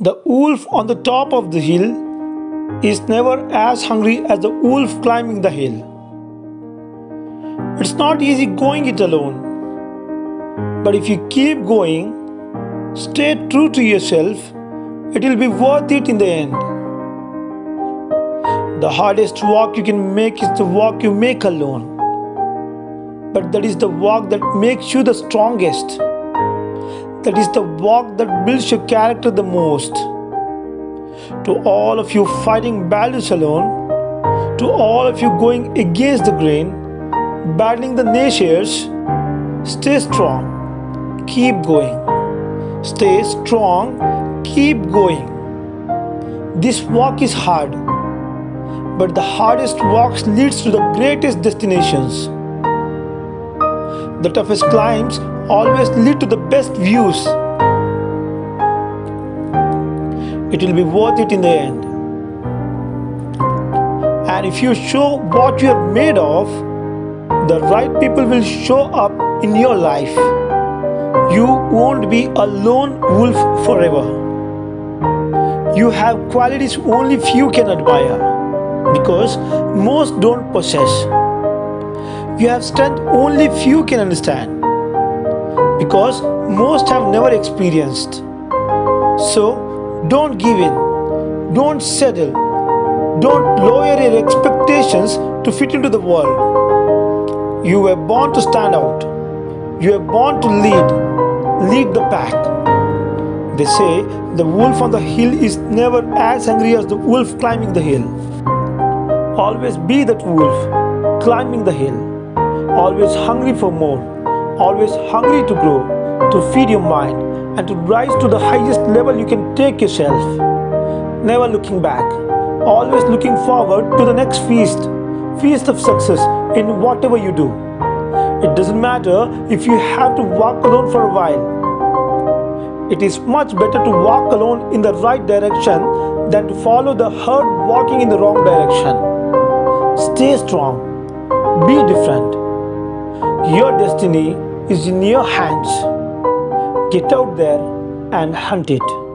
The wolf on the top of the hill is never as hungry as the wolf climbing the hill. It's not easy going it alone. But if you keep going, stay true to yourself, it will be worth it in the end. The hardest walk you can make is the walk you make alone. But that is the walk that makes you the strongest. That is the walk that builds your character the most. To all of you fighting battles alone, to all of you going against the grain, battling the naysayers, stay strong, keep going. Stay strong, keep going. This walk is hard, but the hardest walks leads to the greatest destinations. The toughest climbs always lead to the best views. It will be worth it in the end. And if you show what you are made of, the right people will show up in your life. You won't be a lone wolf forever. You have qualities only few can admire because most don't possess. You have strength only few can understand because most have never experienced. So don't give in, don't settle, don't lower your expectations to fit into the world. You were born to stand out, you were born to lead, lead the pack. They say the wolf on the hill is never as hungry as the wolf climbing the hill. Always be that wolf climbing the hill, always hungry for more always hungry to grow, to feed your mind, and to rise to the highest level you can take yourself. Never looking back, always looking forward to the next feast, feast of success in whatever you do. It doesn't matter if you have to walk alone for a while. It is much better to walk alone in the right direction than to follow the herd walking in the wrong direction. Stay strong. Be different. Your destiny is in your hands. Get out there and hunt it.